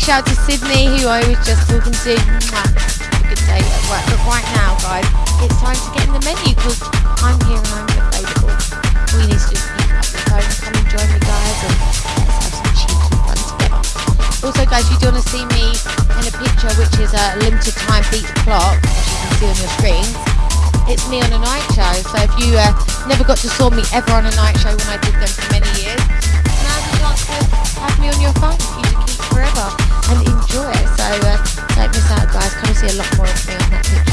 big shout out to Sydney, who I was just talking to. Mwah. Good day at work. But right now, guys, it's time to get in the menu because I'm here and I'm available. You need to do pick up the phone, come and join me, guys, and let's have some cheeky fun together. Also, guys, if you do want to see me in a picture, which is a limited time beat the clock, as you can see on your screens. It's me on a night show, so if you uh, never got to saw me ever on a night show when I did them for many years, now's the chance to have me on your phone and enjoy it. So uh, don't miss out, guys. Come and see a lot more of me on that picture.